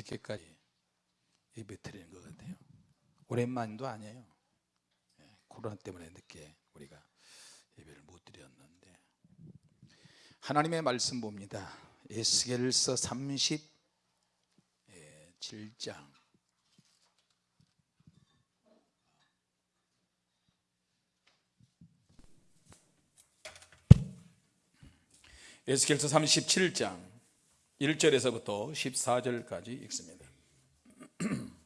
늦게까지 예배 드리는 것 같아요? 오랜만도 아니에요. 예, 코로나 때문에 늦게 우리가 예배를 못 드렸는데. 하나님의 말씀 봅니다. 에스겔서 37장. 에스겔서 37장 1절에서부터 14절까지 읽습니다.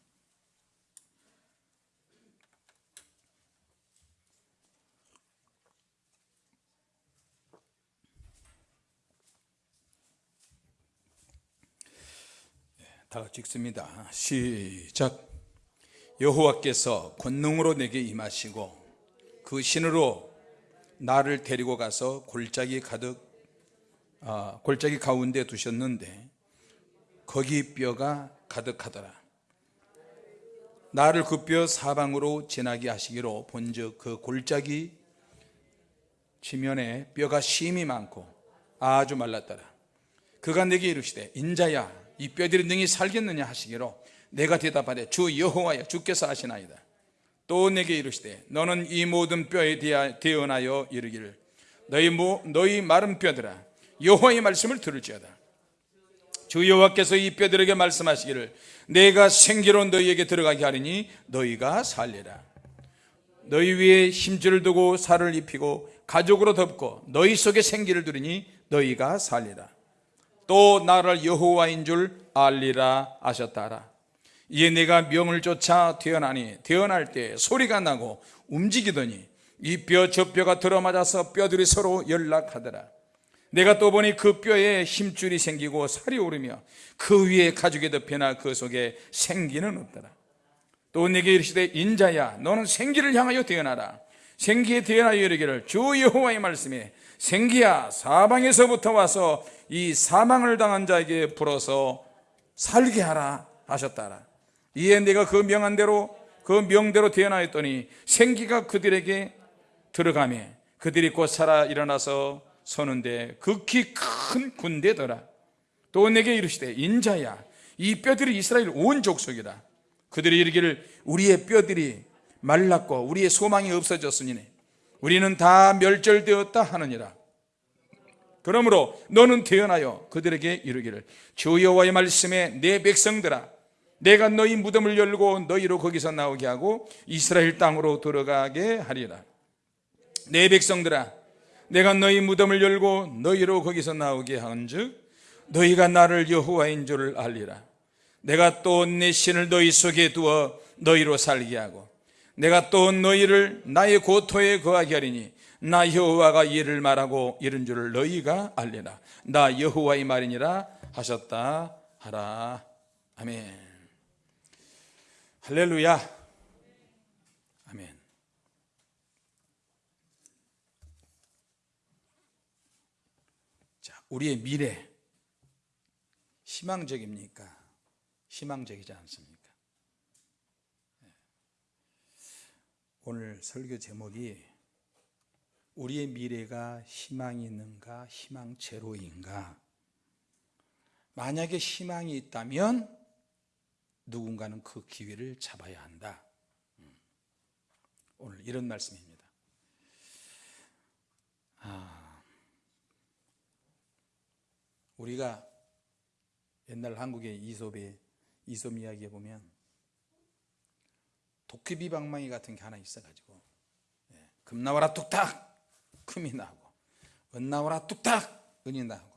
다 같이 읽습니다. 시작. 여호와께서 권능으로 내게 임하시고 그 신으로 나를 데리고 가서 골짜기 가득 아, 골짜기 가운데 두셨는데 거기 뼈가 가득하더라. 나를 그 뼈 사방으로 지나게 하시기로 본즉 그 골짜기 지면에 뼈가 심이 많고 아주 말랐더라. 그가 내게 이르시되 인자야 이 뼈들이 능히 살겠느냐 하시기로 내가 대답하되 주 여호와여 주께서 하시나이다. 또 내게 이르시되 너는 이 모든 뼈에 대하여 이르기를 너희, 모, 너희 마른 뼈들아 여호와의 말씀을 들을지어다. 주 여호와께서 이 뼈들에게 말씀하시기를 내가 생기로 너희에게 들어가게 하리니 너희가 살리라. 너희 위에 힘줄을 두고 살을 입히고 가족으로 덮고 너희 속에 생기를 두리니 너희가 살리라. 또 나를 여호와인 줄 알리라 하셨다라. 이에 내가 명을 쫓아 태어나니 태어날 때 소리가 나고 움직이더니 이 뼈 저 뼈가 들어맞아서 뼈들이 서로 연락하더라 내가 또 보니 그 뼈에 힘줄이 생기고 살이 오르며 그 위에 가죽이 덮여나 그 속에 생기는 없더라. 또 내게 이르시되 인자야 너는 생기를 향하여 태어나라. 생기에 태어나여 이르기를 주 여호와의 말씀에 생기야 사방에서부터 와서 이 사망을 당한 자에게 불어서 살게 하라 하셨다라. 이에 내가 그 명한 대로 그 명대로 태어나였더니 생기가 그들에게 들어가며 그들이 곧 살아 일어나서 서는데 극히 큰 군대더라. 또 내게 이르시되 인자야 이 뼈들이 이스라엘 온 족속이다. 그들이 이르기를 우리의 뼈들이 말랐고 우리의 소망이 없어졌으니 우리는 다 멸절되었다 하느니라. 그러므로 너는 태어나여 그들에게 이르기를 주 여호와의 말씀에 내 백성들아 내가 너희 무덤을 열고 너희로 거기서 나오게 하고 이스라엘 땅으로 들어가게 하리라. 내 백성들아 내가 너희 무덤을 열고 너희로 거기서 나오게 한즉 너희가 나를 여호와인 줄을 알리라. 내가 또 내 신을 너희 속에 두어 너희로 살게 하고 내가 또 너희를 나의 고토에 거하게 하리니 나 여호와가 이를 말하고 이런 줄을 너희가 알리라. 나 여호와의 말이니라 하셨다 하라. 아멘. 할렐루야 아멘 자 우리의 미래 희망적입니까? 희망적이지 않습니까? 네. 오늘 설교 제목이 우리의 미래가 희망이 있는가 희망 제로인가? 만약에 희망이 있다면 누군가는 그 기회를 잡아야 한다. 음. 오늘 이런 말씀입니다. 아, 우리가 옛날 한국의 이솝의 이솝 이야기에 보면 도깨비 방망이 같은 게 하나 있어가지고 예, 금 나와라 뚝딱! 금이 나고 은 나오라 뚝딱! 은이 나고.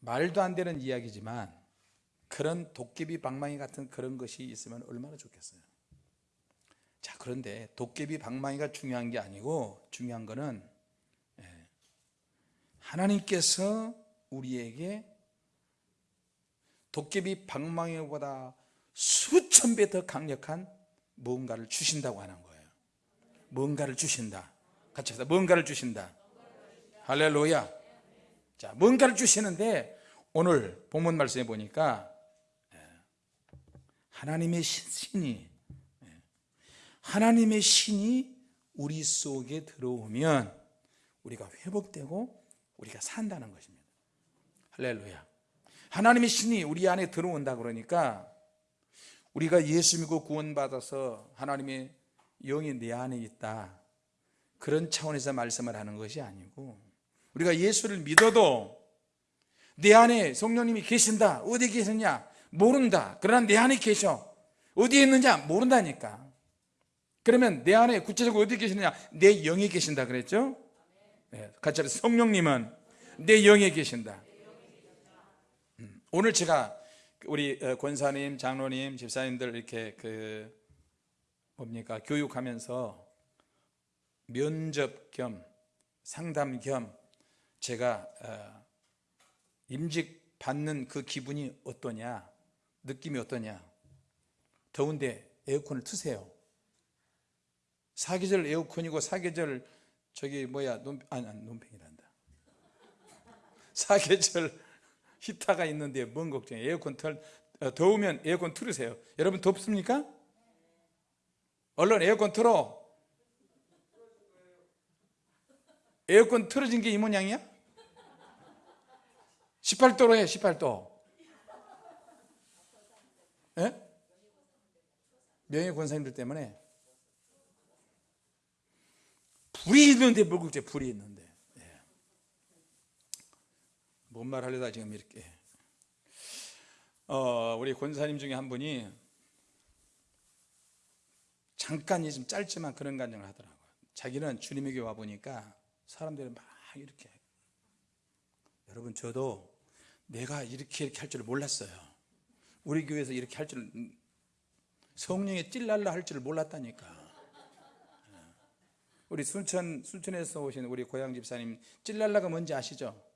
말도 안 되는 이야기지만 그런 도깨비 방망이 같은 그런 것이 있으면 얼마나 좋겠어요. 자 그런데 도깨비 방망이가 중요한 게 아니고 중요한 거는 예, 하나님께서 우리에게 도깨비 방망이보다 수천 배 더 강력한 무언가를 주신다고 하는 거예요 뭔가를 주신다 같이 합시다. 뭔가를 주신다. 할렐루야. 자, 뭔가를 주시는데 오늘 본문 말씀에 보니까 예, 하나님의 신이 예, 하나님의 신이 우리 속에 들어오면 우리가 회복되고 우리가 산다는 것입니다. 할렐루야. 하나님의 신이 우리 안에 들어온다 그러니까 우리가 예수 믿고 구원받아서 하나님의 영이 내 안에 있다. 그런 차원에서 말씀을 하는 것이 아니고 우리가 예수를 믿어도 내 안에 성령님이 계신다. 어디 계셨냐? 모른다. 그러나 내 안에 계셔. 어디에 있느냐 모른다니까. 그러면 내 안에 구체적으로 어디 계시느냐? 내 영에 계신다 그랬죠? 네, 같이 성령님은 내 영에 계신다. 음, 오늘 제가 우리 어, 권사님, 장로님, 집사님들 이렇게 그 뭡니까? 교육하면서 면접 겸 상담 겸 제가 어, 임직 받는 그 기분이 어떠냐 느낌이 어떠냐. 더운데 에어컨을 트세요. 사계절 에어컨이고 사계절 저기 뭐야 논, 아니, 아니 논팽이란다. 사계절 히터가 있는데 뭔 걱정이에요 에어컨 틀 어, 더우면 에어컨 틀으세요 여러분 덥습니까? 얼른 에어컨 틀어 에어컨 틀어진 게 이 모양이야? 18도로 해 18도 예? 명예 권사님들 때문에 불이 있는데 뭘 걱정해 불이 있는데 예. 뭔 말 하려다 지금 이렇게. 어, 우리 권사님 중에 한 분이 잠깐이 좀 짧지만 그런 간증을 하더라고요. 자기는 주님에게 와보니까 사람들이 막 이렇게. 여러분 저도 내가 이렇게 이렇게 할 줄 몰랐어요. 우리 교회에서 이렇게 할 줄 성령에 찔랄라 할 줄 몰랐다니까. 예. 우리 순천, 순천에서 오신 우리 고향 집사님 찔랄라가 뭔지 아시죠?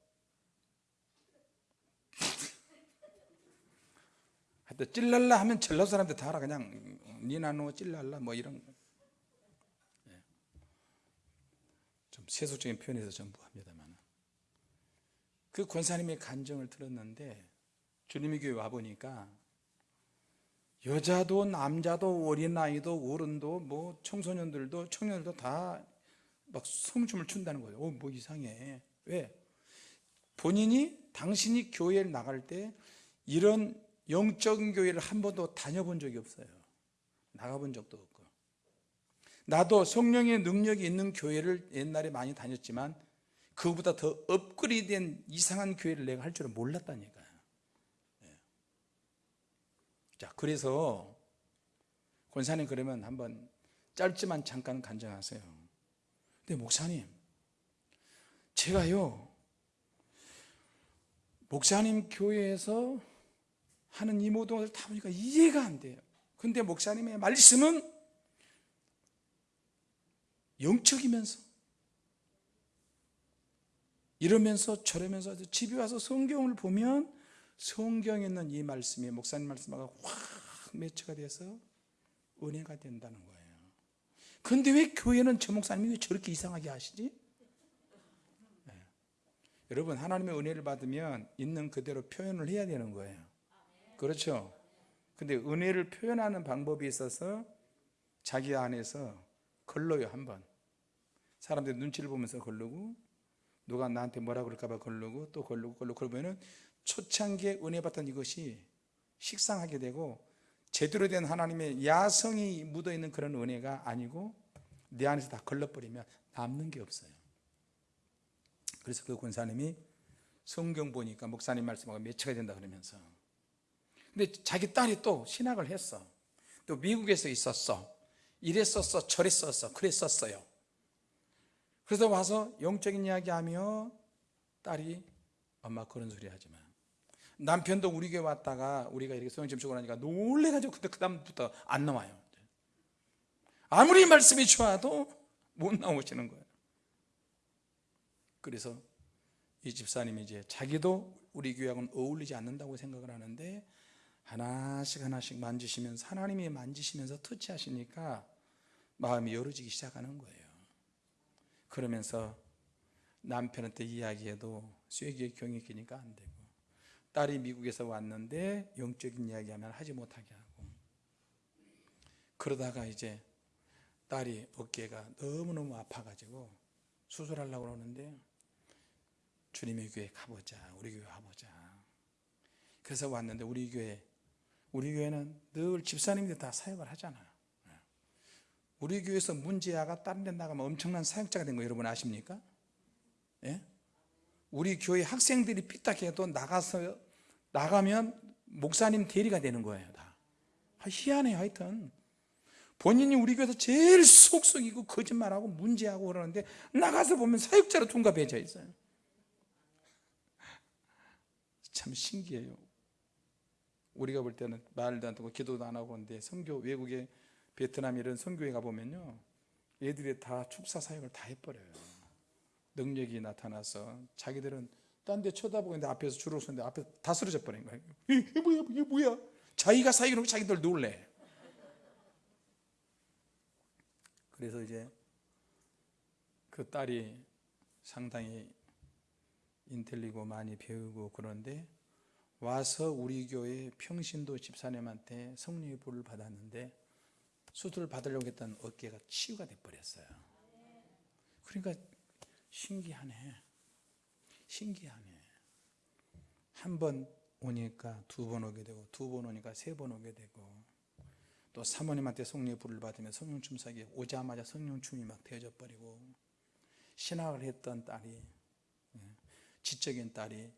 하여튼 찔랄라 하면 전라도 사람들 다 알아 그냥 니나노 찔랄라 뭐 이런 거. 예. 좀 세속적인 표현에서 전부 합니다만 그 권사님의 간증을 들었는데 주님의 교회 와보니까 여자도 남자도 어린아이도 어른도 뭐 청소년들도 청년들도 다막 성춤을 춘다는 거예요 어, 뭐 이상해 왜? 본인이 당신이 교회를 나갈 때 이런 영적인 교회를 한 번도 다녀본 적이 없어요. 나가본 적도 없고. 나도 성령의 능력이 있는 교회를 옛날에 많이 다녔지만 그보다 더 업그레이드된 이상한 교회를 내가 할 줄은 몰랐다니까요. 예. 자 그래서 권사님 그러면 한번 짧지만 잠깐 간증하세요. 근데 목사님. 제가요 목사님 교회에서 하는 이 모든 것을 다 보니까 이해가 안 돼요 근데 목사님의 말씀은 영적이면서 이러면서 저러면서 집에 와서 성경을 보면 성경에 있는 이 말씀이 목사님 말씀하고 확 매치가 돼서 은혜가 된다는 거예요 근데 왜 교회는 저 목사님이 왜 저렇게 이상하게 하시지? 네. 여러분 하나님의 은혜를 받으면 있는 그대로 표현을 해야 되는 거예요 그렇죠? 근데 은혜를 표현하는 방법이 있어서 자기 안에서 걸러요 한번. 사람들 눈치를 보면서 걸르고 누가 나한테 뭐라 그럴까봐 걸르고 또 걸르고 걸르고. 그러면은 초창기에 은혜 받던 이것이 식상하게 되고 제대로 된 하나님의 야성이 묻어있는 그런 은혜가 아니고 내 안에서 다 걸러버리면 남는 게 없어요. 그래서 그 권사님이 성경 보니까 목사님 말씀하고 매치가 된다 그러면서 근데 자기 딸이 또 신학을 했어. 또 미국에서 있었어. 이랬었어 저랬었어 그랬었어요. 그래서 와서 영적인 이야기하며 딸이 엄마 그런 소리 하지마 남편도 우리 교회 왔다가 우리가 이렇게 소형 점수고 나니까 놀래가지고 근데 그 다음부터 안 나와요. 아무리 말씀이 좋아도 못 나오시는 거예요. 그래서 이 집사님이 이제 자기도 우리 교회하고는 어울리지 않는다고 생각을 하는데 하나씩 하나씩 만지시면서 하나님이 만지시면서 터치하시니까 마음이 열어지기 시작하는 거예요. 그러면서 남편한테 이야기해도 쇠기에 경이 끼니까 안 되고 딸이 미국에서 왔는데 영적인 이야기하면 하지 못하게 하고 그러다가 이제 딸이 어깨가 너무너무 아파가지고 수술하려고 그러는데 주님의 교회 가보자 우리 교회 가보자. 그래서 왔는데 우리 교회 우리 교회는 늘 집사님들이 다 사역을 하잖아요. 우리 교회에서 문제아가 다른 데 나가면 엄청난 사역자가 된 거 여러분 아십니까? 예? 우리 교회 학생들이 삐딱해도 나가서 나가면 목사님 대리가 되는 거예요 다. 아, 희한해요 하여튼. 본인이 우리 교회에서 제일 속속이고 거짓말하고 문제하고 그러는데 나가서 보면 사역자로 둔갑해져 있어요. 참 신기해요 우리가 볼 때는 말도 안 듣고 기도도 안 하고 그런데 선교 외국에 베트남 이런 선교회 가보면요 애들이 다 축사 사역을 다 해버려요. 능력이 나타나서 자기들은 딴 데 쳐다보고 있는데 앞에서 줄을 서는데 앞에 다 쓰러져 버린 거예요 이게 뭐야? 이게 뭐야? 자기가 사역을 자기들 놀래. 그래서 이제 그 딸이 상당히 인텔리고 많이 배우고 그런데 와서 우리 교회 평신도 집사님한테 성령의 불을 받았는데 수술을 받으려고 했던 어깨가 치유가 돼버렸어요. 그러니까 신기하네. 신기하네. 한 번 오니까 두 번 오게 되고 두 번 오니까 세 번 오게 되고 또 사모님한테 성령의 불을 받으면 성령 춤사기 오자마자 성령 춤이 막 되어져 버리고 신학을 했던 딸이 예, 지적인 딸이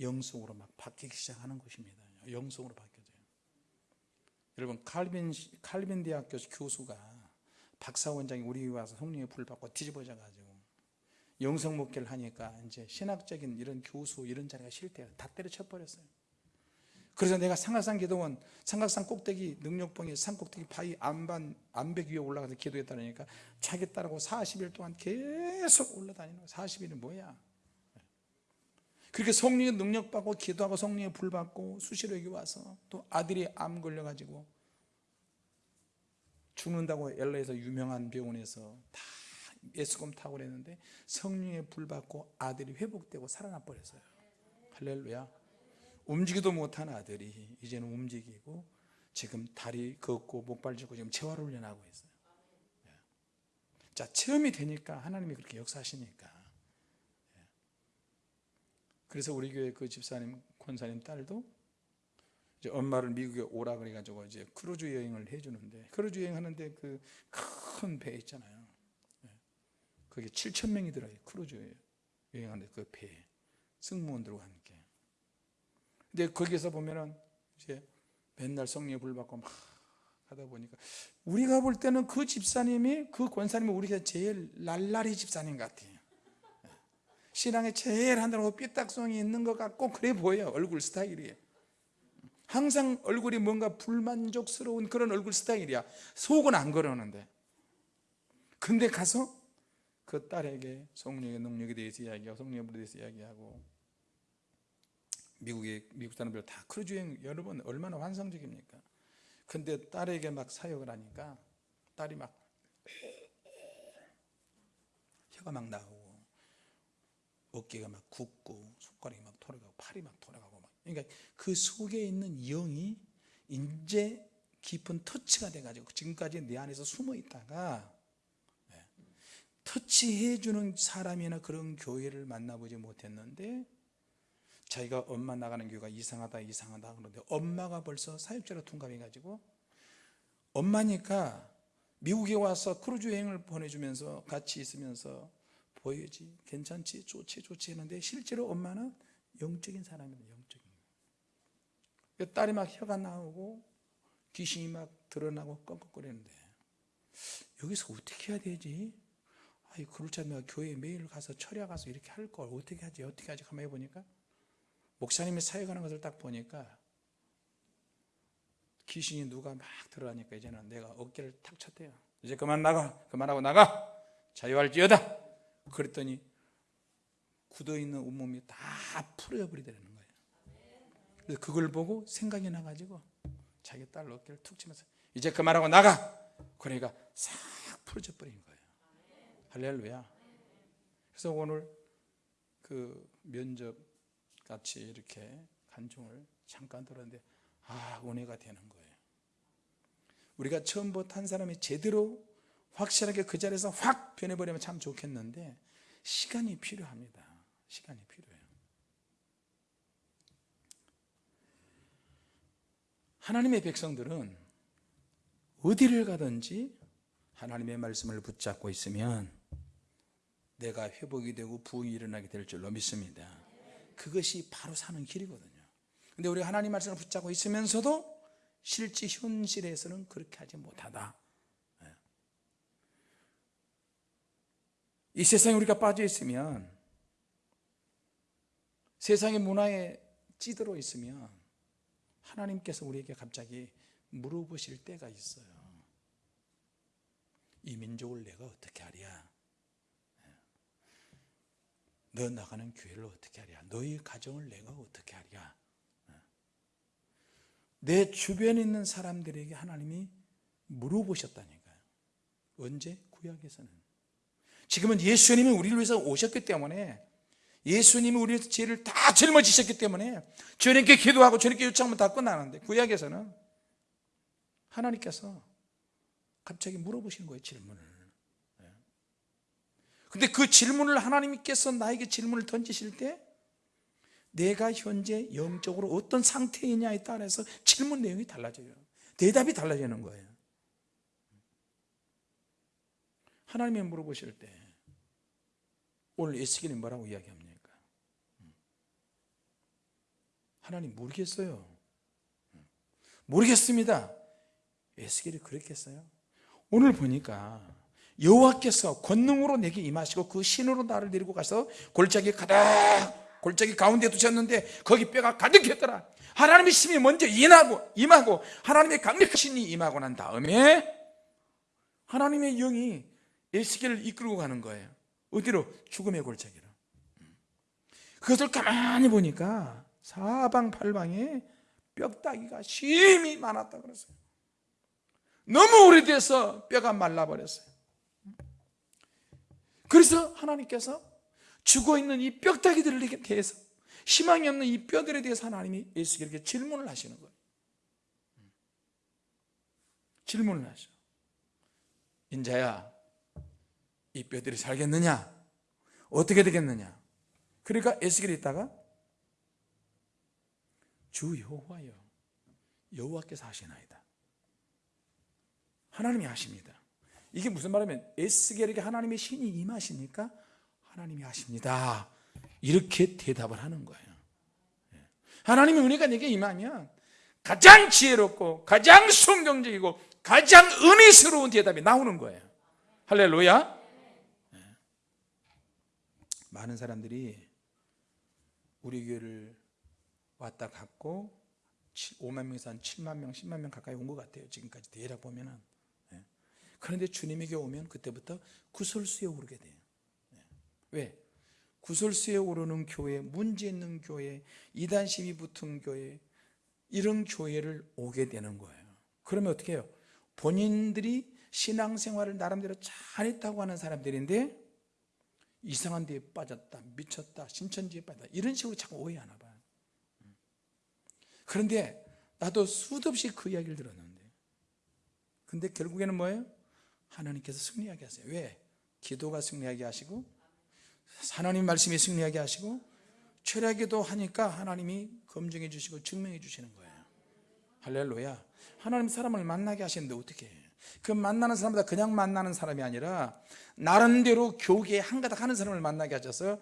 영성으로 막 바뀌기 시작하는 것입니다. 영성으로 바뀌어져요. 여러분 칼빈 칼빈 대학교 교수가 박사 원장이 우리 와서 성령의 불 받고 뒤집어져 가지고 영성 목회를 하니까 이제 신학적인 이런 교수 이런 자리가 싫대요. 다 때려쳐 버렸어요. 그래서 내가 상하산 기도원 삼각산 꼭대기 능력봉의 산 꼭대기 바위 안반 안백 위에 올라가서 기도했다니까 자기 딸하고 40일 동안 계속 올라다니는 거야 40일은 뭐야 그렇게 성령의 능력 받고 기도하고 성령의 불 받고 수시로 여기 와서 또 아들이 암 걸려가지고 죽는다고 LA에서 유명한 병원에서 다 예수금 타고 그랬는데 성령의 불 받고 아들이 회복되고 살아나 버렸어요. 할렐루야. 움직이도 못한 아들이 이제는 움직이고 지금 다리 걷고 목발 짚고 지금 재활 훈련하고 있어요. 자 체험이 되니까 하나님이 그렇게 역사하시니까 그래서 우리 교회 그 집사님 권사님 딸도 이제 엄마를 미국에 오라 그래가지고 이제 크루즈 여행을 해주는데 크루즈 여행 하는데 그 큰 배 있잖아요. 거기 7천 명이 들어요. 크루즈 여행하는데 그 배에 승무원들과 함께. 근데 거기서 보면은 이제 맨날 성령의 불 받고 막 하다 보니까 우리가 볼 때는 그 집사님이 그 권사님이 우리가 제일 날라리 집사님 같아요. 신앙에 제일 한다고 삐딱성이 있는 것 같고 그래 보여요 얼굴 스타일이. 항상 얼굴이 뭔가 불만족스러운 그런 얼굴 스타일이야. 속은 안 그러는데. 근데 가서 그 딸에게 성령의 능력에 대해서 이야기하고 성령에 대해서 이야기하고 미국의 미국 사람들 다 크루즈 여행 여러분 얼마나 환상적입니까? 근데 딸에게 막 사역을 하니까 딸이 막 혀가 막 나오고 어깨가 막 굽고 손가락이 막 돌아가고 팔이 막 돌아가고 막. 그러니까 그 속에 있는 영이 이제 깊은 터치가 돼가지고 지금까지 내 안에서 숨어 있다가 네, 터치해 주는 사람이나 그런 교회를 만나보지 못했는데 자기가 엄마 나가는 교회가 이상하다 이상하다 그러는데 엄마가 벌써 사역자로 통감해 가지고 엄마니까 미국에 와서 크루즈 여행을 보내주면서 같이 있으면서 보여지. 괜찮지? 좋지? 좋지 했는데 실제로 엄마는 영적인 사람입니다. 영적인 그 딸이 막 혀가 나오고 귀신이 막 드러나고 껌껌거리는데 여기서 어떻게 해야 되지? 아이 그렇지 않으면 교회 매일 가서 철야 가서 이렇게 할 걸 어떻게 하지? 어떻게 하지? 가만히 보니까 목사님이 사역하는 것을 딱 보니까 귀신이 누가 막 들어가니까 이제는 내가 어깨를 탁 쳤대요. 이제 그만 나가. 그만하고 나가. 자유할지어다 그랬더니 굳어있는 온몸이 다 풀어버리더라는 거예요. 그래서 그걸 보고 생각이 나가지고 자기 딸 어깨를 툭 치면서 이제 그만하고 나가! 그러니까 싹 풀어져 버린 거예요. 할렐루야. 그래서 오늘 그 면접 같이 이렇게 간증을 잠깐 들었는데 아 은혜가 되는 거예요. 우리가 처음부터 한 사람이 제대로 확실하게 그 자리에서 확 변해버리면 참 좋겠는데 시간이 필요합니다. 시간이 필요해요. 하나님의 백성들은 어디를 가든지 하나님의 말씀을 붙잡고 있으면 내가 회복이 되고 부흥이 일어나게 될 줄로 믿습니다. 그것이 바로 사는 길이거든요. 근데 우리가 하나님 말씀을 붙잡고 있으면서도 실제 현실에서는 그렇게 하지 못하다 이 세상에 우리가 빠져 있으면 세상의 문화에 찌들어 있으면 하나님께서 우리에게 갑자기 물어보실 때가 있어요. 이 민족을 내가 어떻게 하랴? 너 나가는 교회를 어떻게 하랴? 너희 가정을 내가 어떻게 하랴? 내 주변에 있는 사람들에게 하나님이 물어보셨다니까요. 언제? 구약에서는 지금은 예수님이 우리를 위해서 오셨기 때문에 예수님이 우리의 죄를 다 짊어지셨기 때문에 저녁에 기도하고 저녁에 요청하면 다 끝나는데 구약에서는 하나님께서 갑자기 물어보시는 거예요 질문을. 예. 근데 그 질문을 하나님께서 나에게 질문을 던지실 때 내가 현재 영적으로 어떤 상태이냐에 따라서 질문 내용이 달라져요. 대답이 달라지는 거예요 하나님이 물어보실 때 오늘 에스겔이 뭐라고 이야기합니까? 하나님 모르겠어요. 모르겠습니다. 에스겔이 그랬겠어요? 오늘 보니까 여호와께서 권능으로 내게 임하시고 그 신으로 나를 데리고 가서 골짜기 가득 골짜기 가운데 두셨는데 거기 뼈가 가득했더라. 하나님의 힘이 먼저 임하고 임하고 하나님의 강력한 신이 임하고 난 다음에 하나님의 영이 에스겔을 이끌고 가는 거예요. 어디로? 죽음의 골짜기로. 그것을 가만히 보니까 사방팔방에 뼈다귀가 심히 많았다 그랬어요. 너무 오래돼서 뼈가 말라버렸어요. 그래서 하나님께서 죽어있는 이 뼈다귀들에 대해서 희망이 없는 이 뼈들에 대해서 하나님이 예수에게 질문을 하시는 거예요. 질문을 하셔. 인자야 이 뼈들이 살겠느냐? 어떻게 되겠느냐? 그러니까 에스겔이 있다가 주 여호와여 여호와께서 하시나이다. 하나님이 하십니다. 이게 무슨 말이면 에스겔에게 하나님의 신이 임하시니까? 하나님이 하십니다. 이렇게 대답을 하는 거예요. 예. 하나님의 은혜가 내게 임하면 가장 지혜롭고 가장 성경적이고 가장 은혜스러운 대답이 나오는 거예요. 할렐루야. 예. 많은 사람들이 우리 교회를 왔다 갔고 5만 명에서 한 7만 명, 10만 명 가까이 온 것 같아요 지금까지 대략 보면은 예. 그런데 주님에게 오면 그때부터 구설수에 오르게 돼요 예. 왜? 구설수에 오르는 교회, 문제 있는 교회, 이단심이 붙은 교회 이런 교회를 오게 되는 거예요 그러면 어떻게 해요? 본인들이 신앙생활을 나름대로 잘했다고 하는 사람들인데 이상한 데에 빠졌다, 미쳤다, 신천지에 빠졌다 이런 식으로 자꾸 오해하나 봐요 그런데 나도 수도 없이 그 이야기를 들었는데 근데 결국에는 뭐예요? 하나님께서 승리하게 하세요 왜? 기도가 승리하게 하시고 하나님 말씀이 승리하게 하시고 철야기도 하니까 하나님이 검증해 주시고 증명해 주시는 거예요 할렐루야 하나님 사람을 만나게 하시는데 어떻게 해요? 그 만나는 사람보다 그냥 만나는 사람이 아니라 나름대로 교계에 한가닥 하는 사람을 만나게 하셔서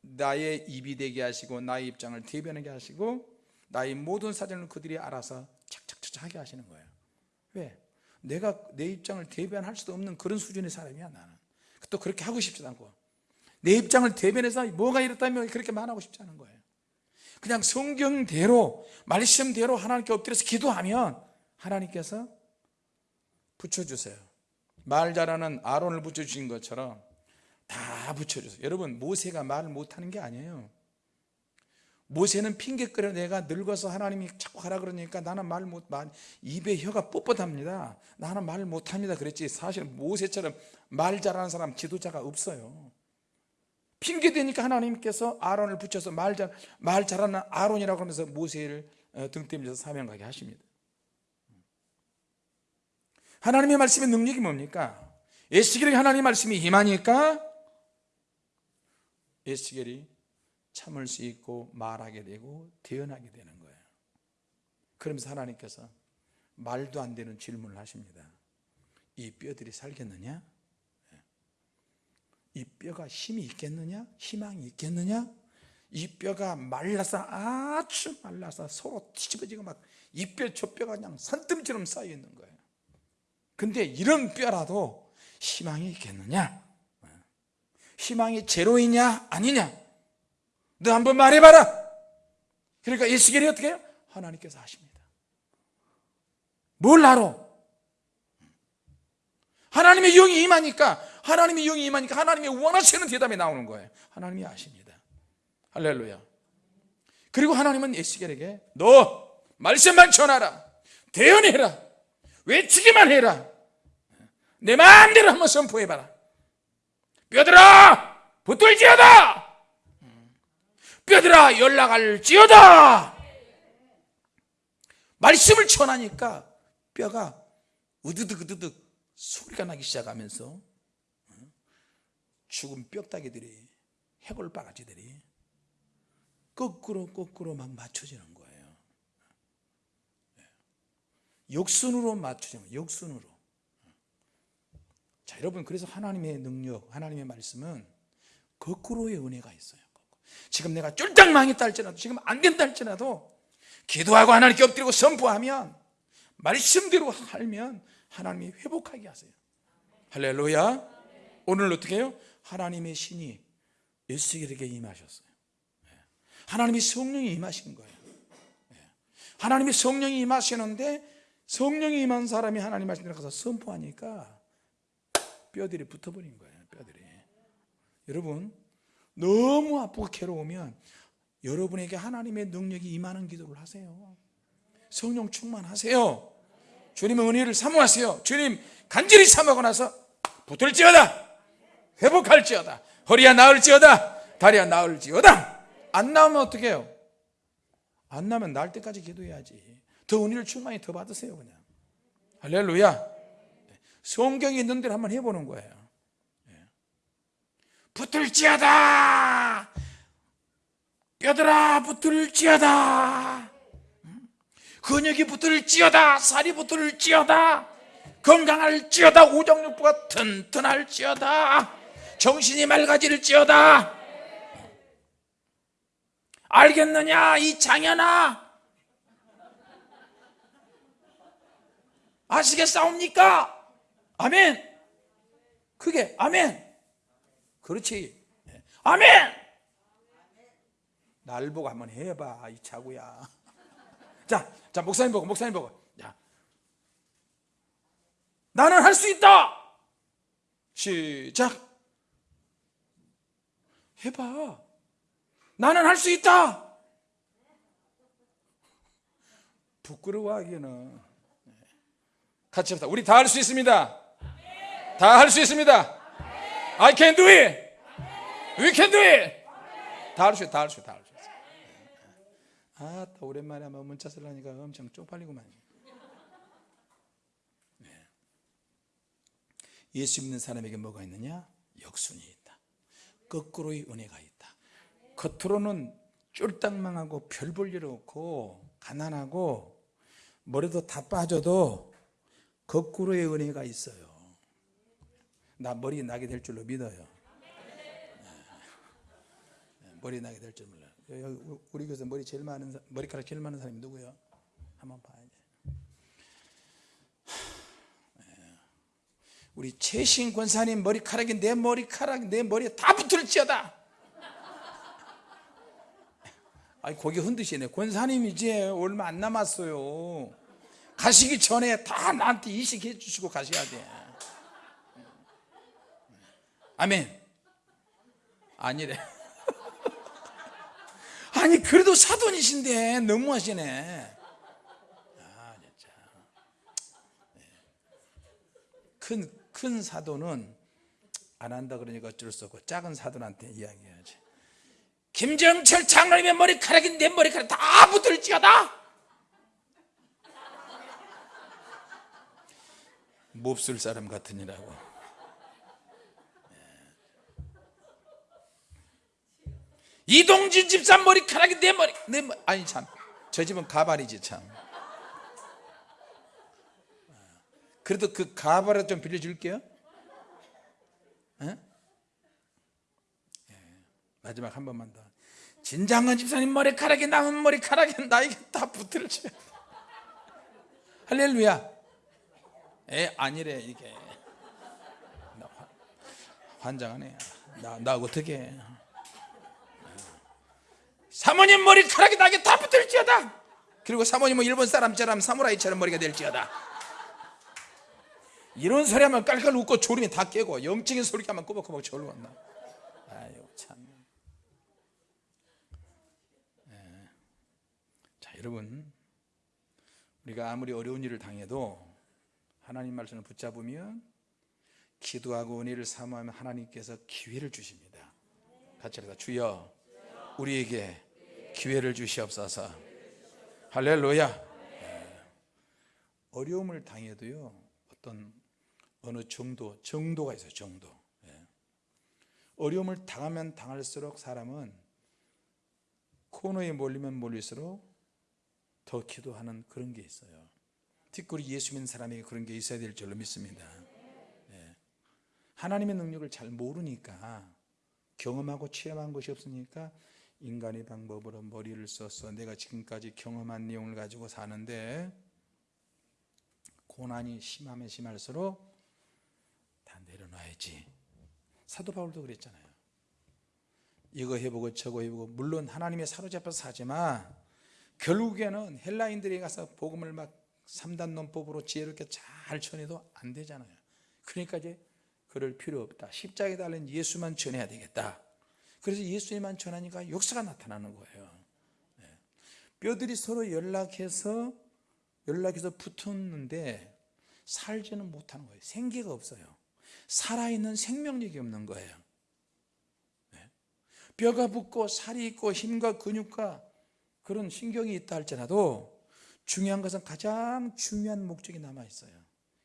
나의 입이 되게 하시고 나의 입장을 대변하게 하시고 나의 모든 사정을 그들이 알아서 착착착 하게 하시는 거예요. 왜? 내가 내 입장을 대변할 수도 없는 그런 수준의 사람이야 나는. 또 그렇게 하고 싶지도 않고. 내 입장을 대변해서 뭐가 이렇다면 그렇게 말하고 싶지 않은 거예요. 그냥 성경대로 말씀대로 하나님께 엎드려서 기도하면 하나님께서 붙여주세요. 말 잘하는 아론을 붙여주신 것처럼 다 붙여주세요. 여러분 모세가 말을 못하는 게 아니에요. 모세는 핑계거려 내가 늙어서 하나님이 자꾸 하라 그러니까 나는 말 못, 말, 입에 혀가 뻣뻣합니다. 나는 말 못합니다. 그랬지. 사실 모세처럼 말 잘하는 사람 지도자가 없어요. 핑계 대니까 하나님께서 아론을 붙여서 말, 잘, 말 잘하는 아론이라고 하면서 모세를 어, 등 때면서 사명 가게 하십니다 하나님의 말씀의 능력이 뭡니까? 에스겔에게 하나님의 말씀이 임하니까 에스겔이 참을 수 있고 말하게 되고 대언하게 되는 거예요 그러면서 하나님께서 말도 안 되는 질문을 하십니다 이 뼈들이 살겠느냐? 이 뼈가 힘이 있겠느냐? 희망이 있겠느냐? 이 뼈가 말라서 아주 말라서 서로 뒤집어지고 막 이 뼈 저 뼈가 그냥 산뜸처럼 쌓여 있는 거예요 근데 이런 뼈라도 희망이 있겠느냐? 희망이 제로이냐? 아니냐? 너 한번 말해봐라! 그러니까 예수결이 어떻게 해요? 하나님께서 하십니다. 뭘 알아? 하나님의 영이 임하니까 하나님의 영이 임하니까 하나님의 원하시는 대답이 나오는 거예요. 하나님이 아십니다. 할렐루야. 그리고 하나님은 에스겔에게 너 말씀만 전하라. 대언해라. 외치기만 해라 내 마음대로 한번 선포해봐라. 뼈들아 붙들지어다! 뼈들아 연락할지어다! 말씀을 전하니까 뼈가 으드득 으드득 소리가 나기 시작하면서 죽은 뼈다귀들이 해골 바가지들이 거꾸로 거꾸로 막 맞춰지는 거예요. 역순으로 맞춰지는 거예요 역순으로 자 여러분 그래서 하나님의 능력 하나님의 말씀은 거꾸로의 은혜가 있어요. 지금 내가 쫄딱 망했다 할지라도 지금 안 된다 할지라도 기도하고 하나님께 엎드리고 선포하면 말씀대로 살면 하나님이 회복하게 하세요. 할렐루야. 오늘 어떻게 해요? 하나님의 신이 에스겔에게 임하셨어요. 하나님이 성령이 임하신 거예요. 하나님이 성령이 임하시는데 성령이 임한 사람이 하나님 말씀 들어가서 선포하니까 뼈들이 붙어버린 거예요 뼈들이. 여러분 너무 아프고 괴로우면 여러분에게 하나님의 능력이 임하는 기도를 하세요. 성령 충만하세요. 주님의 은혜를 사모하세요. 주님 간절히 사모하고 나서 붙을지어다. 회복할지어다. 허리야 나을지어다. 다리야 나을지어다. 안 나오면 어떻게 해요? 안 나면 날 때까지 기도해야지. 더 은혜를 충만히 더 받으세요 그냥. 할렐루야 성경에 있는 대로 한번 해보는 거예요. 붙을지어다! 뼈들아 붙을지어다! 근육이 붙을지어다! 살이 붙을지어다! 건강할지어다! 우정육부가 튼튼할지어다! 정신이 맑아질지어다! 알겠느냐 이 장현아 아시겠사옵니까? 아멘. 그게 아멘. 그렇지. 아멘. 날 보고 한번 해봐 이 차구야. 자, 자 목사님 보고 목사님 보고. 자, 나는 할 수 있다. 시작. 해봐. 나는 할 수 있다. 부끄러워하기는. 같이 합시다 우리 다 할 수 있습니다 다 할 수 있습니다 I can do it We can do it 다 할 수 있다 할수 있다 할수 있어 아, 또 오랜만에 한번 문자 쓰려니까 엄청 쪽팔리구만. 네. 예수 믿는 사람에게 뭐가 있느냐? 역순이 있다. 거꾸로의 은혜가 있다. 겉으로는 쫄딱망하고 별 볼 일 없고 가난하고 머리도 다 빠져도 거꾸로의 은혜가 있어요. 나 머리 나게 될 줄로 믿어요. 네. 머리 나게 될 줄. 여기 우리 교회에서 머리 제일 많은 사- 머리카락 제일 많은 사람이 누구예요? 한번 봐야지. 예. 우리 최신 권사님 머리카락이 내 머리카락 내 머리에 다 붙을지어다. 아니 고개 흔드시네. 권사님 이제 얼마 안 남았어요. 가시기 전에 다 나한테 이식해 주시고 가셔야 돼. 아멘. 아니래. 아니 그래도 사돈이신데 너무하시네. 아 진짜. 큰큰 큰 사돈은 안 한다 그러니까 어쩔 수 없고 작은 사돈한테 이야기해야지. 김정철 장로님의 머리카락이 내 머리카락 다 붙을지어다. 몹쓸 사람 같으니라고. 이동진 집사 머리카락이 내 머리 내머 아니 참 저 집은 가발이지 참. 그래도 그 가발을 좀 빌려줄게요. 에? 마지막 한 번만 더. 진장은 집사님 머리카락이 남은 머리카락이 나에게 다 붙을지. 할렐루야. 에 아니래 이게. 환장하네. 나, 나 어떻게 사모님 머리카락이 나에게 다 붙을지어다. 그리고 사모님은 일본 사람처럼 사무라이처럼 머리가 될지어다. 이런 소리 하면 깔깔 웃고 졸음이 다 깨고 영적인 소리 하면 꼬박꼬박 졸음나 아유 참. 예. 자 여러분. 우리가 아무리 어려운 일을 당해도 하나님 말씀을 붙잡으면 기도하고 은혜를 사모하면 하나님께서 기회를 주십니다. 같이 합시다. 주여 우리에게 기회를 주시옵소서 할렐루야 예. 어려움을 당해도요 어떤 어느 정도 정도가 있어요 정도 예. 어려움을 당하면 당할수록 사람은 코너에 몰리면 몰릴수록 더 기도하는 그런 게 있어요 특히 예수 믿는 사람에게 그런 게 있어야 될 줄로 믿습니다 예. 하나님의 능력을 잘 모르니까 경험하고 체험한 것이 없으니까 인간의 방법으로 머리를 써서 내가 지금까지 경험한 내용을 가지고 사는데 고난이 심하면 심할수록 다 내려놔야지. 사도 바울도 그랬잖아요. 이거 해보고 저거 해보고 물론 하나님의 사로잡혀서 사지만 결국에는 헬라인들이 가서 복음을 막 3단 논법으로 지혜롭게 잘 전해도 안 되잖아요. 그러니까 이제 그럴 필요 없다. 십자가에 달린 예수만 전해야 되겠다 그래서 예수님만 전하니까 역사가 나타나는 거예요. 네. 뼈들이 서로 연락해서 연락해서 붙었는데 살지는 못하는 거예요. 생기가 없어요. 살아있는 생명력이 없는 거예요. 네. 뼈가 붙고 살이 있고 힘과 근육과 그런 신경이 있다 할지라도 중요한 것은 가장 중요한 목적이 남아 있어요.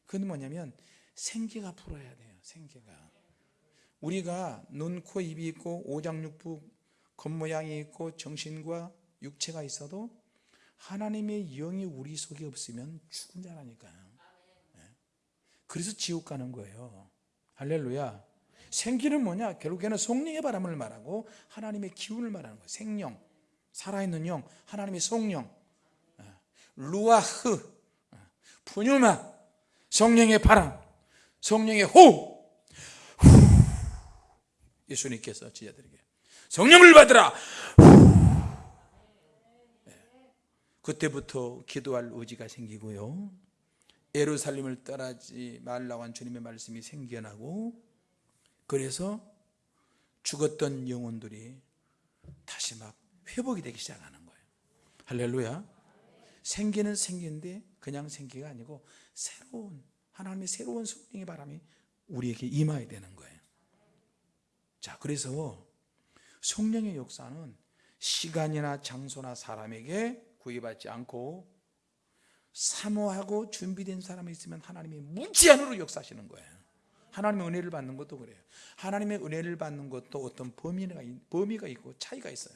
그건 뭐냐면 생기가 불어야 돼요 생기가 우리가 눈, 코, 입이 있고 오장육부 겉모양이 있고 정신과 육체가 있어도 하나님의 영이 우리 속에 없으면 죽은 자라니까요. 네. 그래서 지옥 가는 거예요. 할렐루야. 생기는 뭐냐? 결국에는 성령의 바람을 말하고 하나님의 기운을 말하는 거예요. 생령 살아있는 영 하나님의 성령. 네. 루아흐 푸뉴마 성령의 바람 성령의 호흡 예수님께서 지자들에게 성령을 받으라. 네. 그때부터 기도할 의지가 생기고요. 예루살렘을 떠나지 말라고 한 주님의 말씀이 생겨나고 그래서 죽었던 영혼들이 다시 막 회복이 되기 시작하는 거예요. 할렐루야. 생기는 생기인데 그냥 생기가 아니고 새로운 하나님의 새로운 성령의 바람이 우리에게 임하야 되는 거예요 자 그래서 성령의 역사는 시간이나 장소나 사람에게 구애받지 않고 사모하고 준비된 사람이 있으면 하나님이 무제한으로 역사하시는 거예요. 하나님의 은혜를 받는 것도 그래요. 하나님의 은혜를 받는 것도 어떤 범위가, 범위가 있고 차이가 있어요.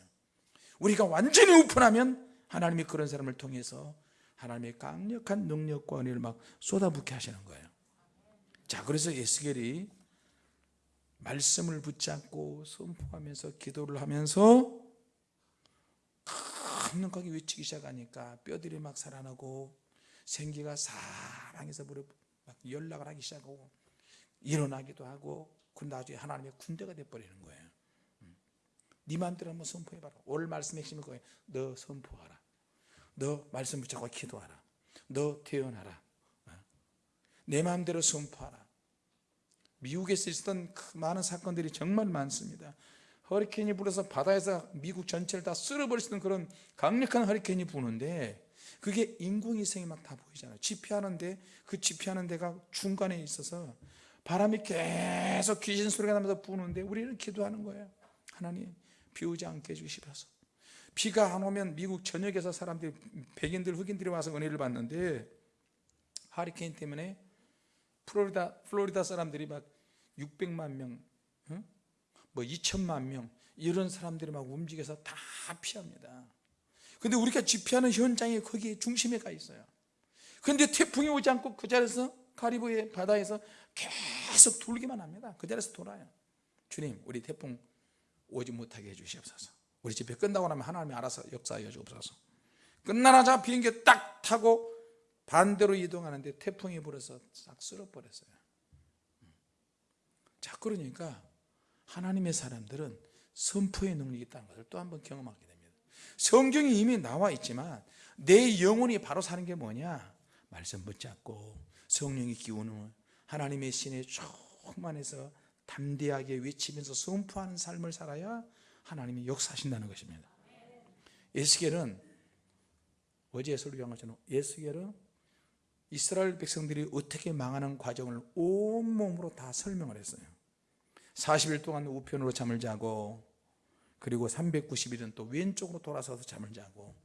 우리가 완전히 오픈하면 하나님이 그런 사람을 통해서 하나님의 강력한 능력과 은혜를 막 쏟아붓게 하시는 거예요. 자 그래서 에스겔이 말씀을 붙잡고 선포하면서 기도를 하면서 강력하게 외치기 시작하니까 뼈들이 막 살아나고 생기가 사랑해서 막 연락을 하기 시작하고 일어나기도 하고 그 나중에 하나님의 군대가 돼버리는 거예요. 음. 네 마음대로 한번 선포해봐라. 오늘 말씀 핵심이 거예요. 너 선포하라. 너 말씀 붙잡고 기도하라. 너 태어나라. 어? 내 마음대로 선포하라 미국에서 있었던 그 많은 사건들이 정말 많습니다. 허리케인이 불어서 바다에서 미국 전체를 다 있는 그런 강력한 허리케인이 부는데 그게 인공위성이 막 다 보이잖아요. 집회하는데 그 집회하는 데가 중간에 있어서 바람이 계속 귀신 소리가 나면서 부는데 우리는 기도하는 거예요. 하나님 비 오지 않게 해주시옵소서. 비가 안 오면 미국 전역에서 사람들이 백인들 흑인들이 와서 은혜를 받는데 하리케인 때문에 플로리다 플로리다 사람들이 막 600만 명, 응? 뭐 2천만 명 이런 사람들이 막 움직여서 다 피합니다. 근데 우리가 집회하는 현장이 거기 중심에 가 있어요. 근데 태풍이 오지 않고 그 자리에서 카리브해 바다에서 계속 돌기만 합니다 그 자리에서 돌아요 주님 우리 태풍 오지 못하게 해 주시옵소서 우리 집회 끝나고 나면 하나님이 알아서 역사하여 주옵소서 끝나자마자 비행기 딱 타고 반대로 이동하는데 태풍이 불어서 싹 쓸어버렸어요. 자 그러니까 하나님의 사람들은 선포의 능력이 있다는 것을 또 한 번 경험하게 됩니다. 성경이 이미 나와 있지만 내 영혼이 바로 사는 게 뭐냐? 말씀 붙잡고 성령의 기운을 하나님의 신에 충만해서 담대하게 외치면서 선포하는 삶을 살아야 하나님이 역사하신다는 것입니다. 에스겔은 어제 설교한 것처럼 에스겔은 이스라엘 백성들이 어떻게 망하는 과정을 온몸으로 다 설명을 했어요. 40일 동안 우편으로 잠을 자고 그리고 390일은 또 왼쪽으로 돌아서서 잠을 자고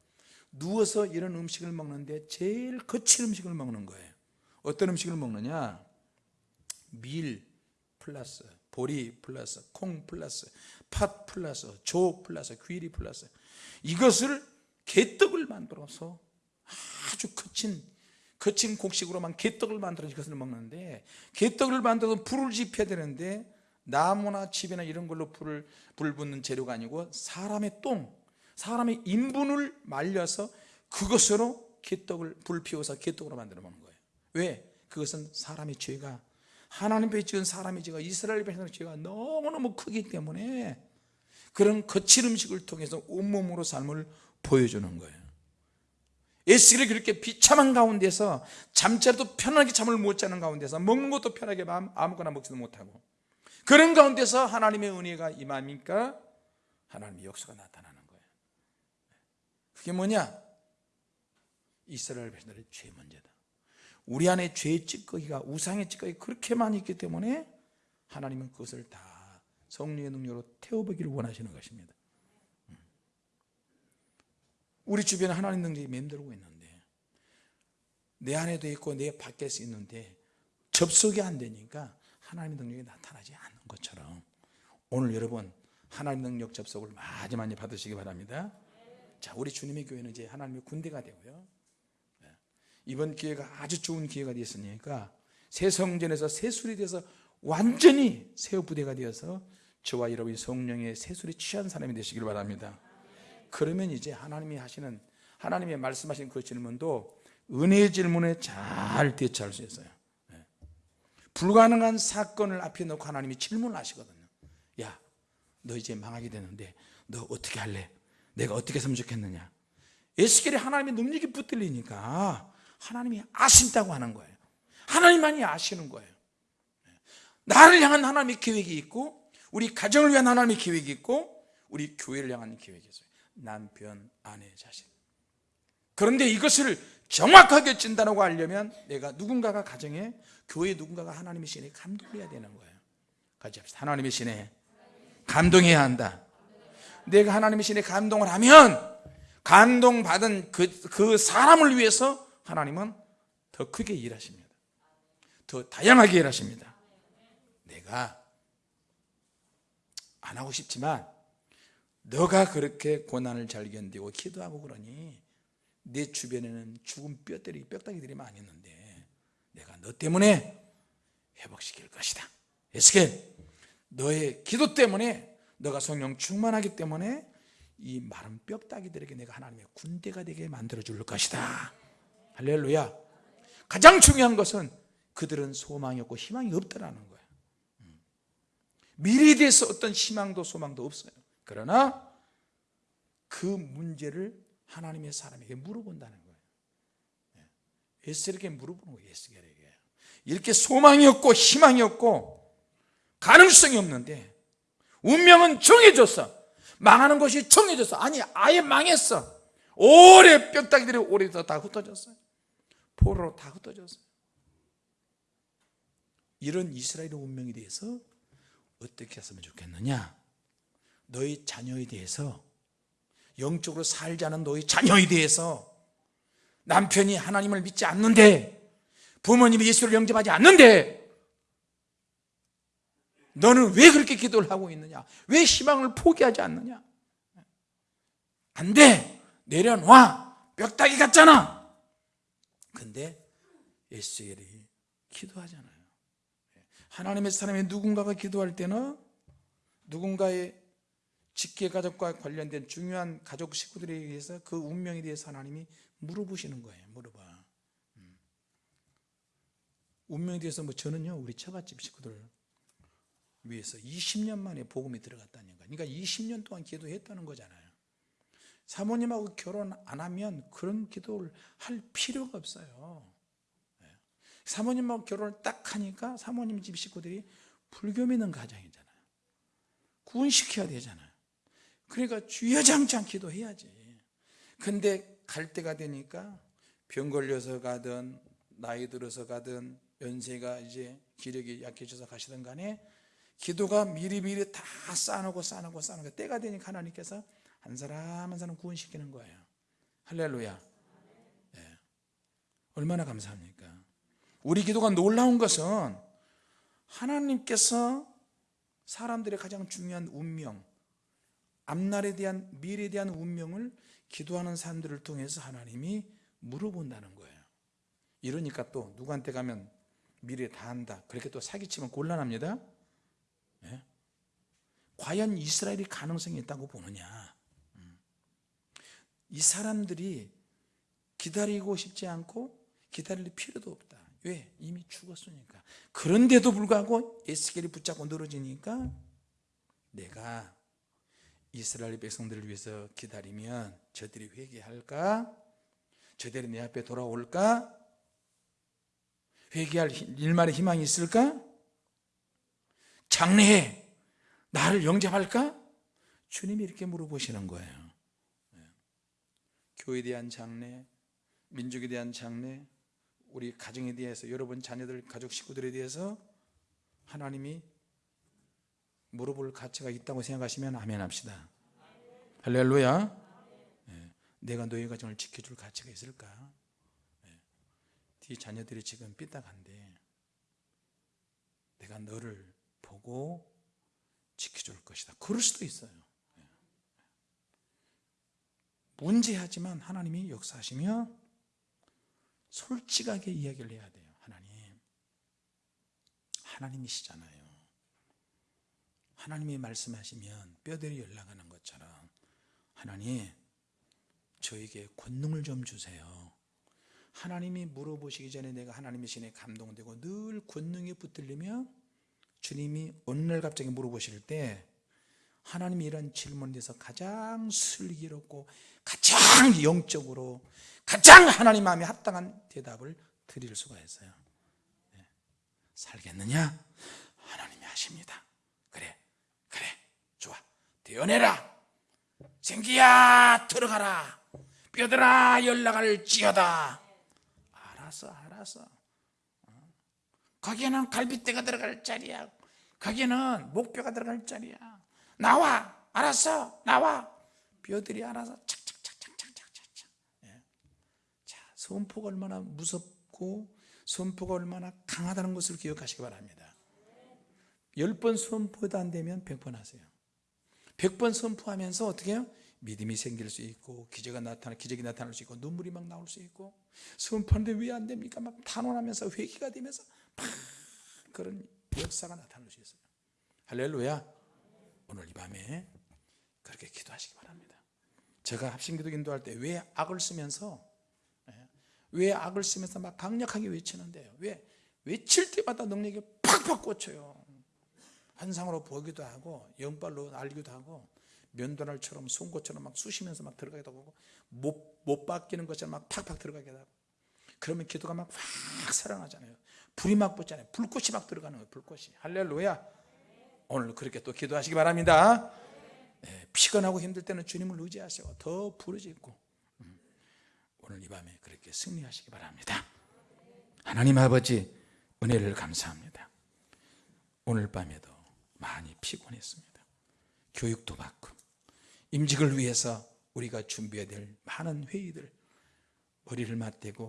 누워서 이런 음식을 먹는데 제일 거친 음식을 먹는 거예요. 어떤 음식을 먹느냐? 밀 플러스 보리 플러스 콩 플러스 팥 플러스 조 플러스 귀리 플러스. 이것을 개떡을 만들어서 아주 거친 거친 곡식으로만 개떡을 만들어서 이것을 먹는데 개떡을 만들어서 불을 지펴야 되는데 나무나 집이나 이런 걸로 불을 불 붙는 재료가 아니고 사람의 똥 사람의 인분을 말려서 그것으로 개떡을 불 피워서 개떡으로 만들어 먹는 거예요 왜? 그것은 사람의 죄가 하나님 께 지은 사람의 죄가 이스라엘 백성의 죄가 너무너무 크기 때문에 그런 거칠 음식을 통해서 온몸으로 삶을 보여주는 거예요 에스겔이 그렇게 비참한 가운데서 잠자리도 편하게 잠을 못 자는 가운데서 먹는 것도 편하게 아무거나 먹지도 못하고 그런 가운데서 하나님의 은혜가 임하니까 하나님의 역사가 나타나는 거예요 그게 뭐냐? 이스라엘 백성들의 죄 문제다 우리 안에 죄의 찌꺼기가 우상의 찌꺼기가 그렇게 많이 있기 때문에 하나님은 그것을 다 성령의 능력으로 태워보기를 원하시는 것입니다 음. 우리 주변에 하나님 능력이 맴돌고 있는데 내 안에도 있고 내 밖에서 있는데 접속이 안 되니까 하나님의 능력이 나타나지 않는 것처럼 오늘 여러분 하나님 능력 접속을 많이 많이 받으시기 바랍니다. 자 우리 주님의 교회는 이제 하나님의 군대가 되고요. 네. 이번 기회가 아주 좋은 기회가 되었으니까 새 성전에서 새술이 돼서 완전히 새 부대가 되어서 저와 여러분이 성령의 새술이 취한 사람이 되시길 바랍니다 그러면 이제 하나님이 하시는 하나님의 말씀하신 그 질문도 은혜의 질문에 잘 대처할 수 있어요. 네. 불가능한 사건을 앞에 놓고 하나님이 질문을 하시거든요. 야 너 이제 망하게 되는데 너 어떻게 할래? 내가 어떻게 했으면 좋겠느냐? 에스겔이 하나님의 능력이 붙들리니까 하나님이 아신다고 하는 거예요. 하나님만이 아시는 거예요. 나를 향한 하나님의 계획이 있고 우리 가정을 위한 하나님의 계획이 있고 우리 교회를 향한 계획이 있어요 남편, 아내, 자식 그런데 이것을 정확하게 진단하고 하려면 내가 누군가가 가정에 교회 누군가가 하나님의 신에 감동해야 되는 거예요. 같이 합시다. 하나님의 신에 감동해야 한다. 내가 하나님의 신에 감동을 하면 감동받은 그, 그 사람을 위해서 하나님은 더 크게 일하십니다. 더 다양하게 일하십니다. 내가 안 하고 싶지만 너가 그렇게 고난을 잘 견디고 기도하고 그러니 내 주변에는 죽은 뼈다귀 뼈다귀들이 많이 있는데 내가 너 때문에 회복시킬 것이다. 에스겔 너의 기도 때문에 너가 성령 충만하기 때문에 이 마른 뼈다귀들에게 내가 하나님의 군대가 되게 만들어 줄 것이다. 할렐루야. 가장 중요한 것은 그들은 소망이 없고 희망이 없다라는 거예요 음. 미래에 대해서 어떤 희망도 소망도 없어요 그러나 그 문제를 하나님의 사람에게 물어본다는 거예요. 예. 에스겔에게 물어보는 거예요 에스겔에게. 이렇게 소망이 없고 희망이 없고 가능성이 없는데 운명은 정해졌어. 망하는 것이 정해졌어. 아니 아예 망했어. 오래 뼈다귀들이 오래다 다 흩어졌어요 포로로 다 흩어졌어요 이런 이스라엘의 운명에 대해서 어떻게 했으면 좋겠느냐 너희 자녀에 대해서 영적으로 않은 너희 자녀에 대해서 남편이 하나님을 믿지 않는데 부모님이 예수를 영접하지 않는데 너는 왜 그렇게 기도를 하고 있느냐? 왜 희망을 포기하지 않느냐? 안돼! 내려놔 벽다귀 같잖아! 근데 에스겔이 기도하잖아요. 하나님의 사람이 누군가가 기도할 때는 누군가의 직계 가족과 관련된 중요한 가족 식구들에 의해서 그 운명에 대해서 하나님이 물어보시는 거예요. 물어봐. 음. 운명에 대해서 뭐 저는요 우리 처갓집 식구들 위해서 20년 만에 복음이 들어갔다는 거예요. 그러니까 20년 동안 기도했다는 거잖아요. 사모님하고 결혼 안 하면 그런 기도를 할 필요가 없어요. 예. 사모님하고 결혼을 딱 하니까 사모님 집 식구들이 불교 믿는 가정이잖아요. 구원시켜야 되잖아요 그러니까 주여장창 기도해야지. 근데 갈 때가 되니까 병 걸려서 가든 나이 들어서 가든 연세가 이제 기력이 약해져서 가시든 간에 기도가 미리미리 다 쌓아놓고 쌓아놓고 쌓아놓고 때가 되니까 하나님께서 한 사람 한 사람 구원시키는 거예요. 할렐루야. 예. 얼마나 감사합니까? 우리 기도가 놀라운 것은 하나님께서 사람들의 가장 중요한 운명 앞날에 대한 미래에 대한 운명을 기도하는 사람들을 통해서 하나님이 물어본다는 거예요 이러니까 또 누구한테 가면 미래 다 한다 그렇게 또 사기치면 곤란합니다 예? 과연 이스라엘이 가능성이 있다고 보느냐 음. 이 사람들이 기다리고 싶지 않고 기다릴 필요도 없다 왜? 이미 죽었으니까 그런데도 불구하고 에스겔이 붙잡고 늘어지니까 내가 이스라엘 백성들을 위해서 기다리면 저들이 회개할까? 저들이 내 앞에 돌아올까? 회개할 일말의 희망이 있을까? 장래에 나를 영접할까? 주님이 이렇게 물어보시는 거예요 네. 교회에 대한 장래, 민족에 대한 장래, 우리 가정에 대해서 여러분 자녀들, 가족, 식구들에 대해서 하나님이 물어볼 가치가 있다고 생각하시면 아멘 합시다 할렐루야 네. 내가 너희 가정을 지켜줄 가치가 있을까? 네. 네 자녀들이 지금 삐딱한데 내가 너를 보고 지켜줄 것이다 그럴 수도 있어요 네. 문제하지만 하나님이 역사하시며 솔직하게 이야기를 해야 돼요 하나님 하나님이시잖아요 하나님이 말씀하시면 뼈들이 연락하는 것처럼 하나님 저에게 권능을 좀 주세요 하나님이 물어보시기 전에 내가 하나님의 신에 감동되고 늘 권능에 붙들리며 주님이 어느 날 갑자기 물어보실 때 하나님이 이런 질문에 대해서 가장 슬기롭고 가장 영적으로 가장 하나님 마음에 합당한 대답을 드릴 수가 있어요 네. 살겠느냐? 하나님이 하십니다 되어내라. 생기야 들어가라. 뼈들아 연락을 지어다. 알았어 알았어. 거기에는 갈비뼈가 들어갈 자리야. 거기에는 목뼈가 들어갈 자리야. 나와 알았어 나와. 뼈들이 알아서 착착착착착착착. 예. 자 선포가 얼마나 무섭고 선포가 얼마나 강하다는 것을 기억하시기 바랍니다. 열번 선포도 안 되면 백번 하세요 100번 선포하면서 어떻게 해요? 믿음이 생길 수 있고 기적이 나타나 기적이 나타날 수 있고 눈물이 막 나올 수 있고 선포하는데 왜 안 됩니까? 막 탄원하면서 회개가 되면서 막 그런 역사가 나타날 수 있어요. 할렐루야. 오늘 이 밤에 그렇게 기도하시기 바랍니다. 제가 합심기도 인도할 때 왜 악을 쓰면서 예, 왜 악을 쓰면서 막 강력하게 외치는데요. 왜 외칠 때마다 능력이 팍팍 꽂혀요. 환상으로 보기도 하고 영발로 알기도 하고 면도날처럼 송곳처럼 막 쑤시면서 막 들어가기도 하고 못, 못 바뀌는 것처럼 막 팍팍 들어가기도 하고 그러면 기도가 막 확 살아나잖아요. 불이 막 붙잖아요. 불꽃이 막 들어가는 거예요 불꽃이. 할렐루야. 오늘 그렇게 또 기도하시기 바랍니다. 네, 피곤하고 힘들 때는 주님을 의지하시고 더 부르짖고 음, 오늘 이 밤에 그렇게 승리하시기 바랍니다. 하나님 아버지 은혜를 감사합니다. 오늘 밤에도 많이 피곤했습니다. 교육도 받고 임직을 위해서 우리가 준비해야 될 많은 회의들 머리를 맞대고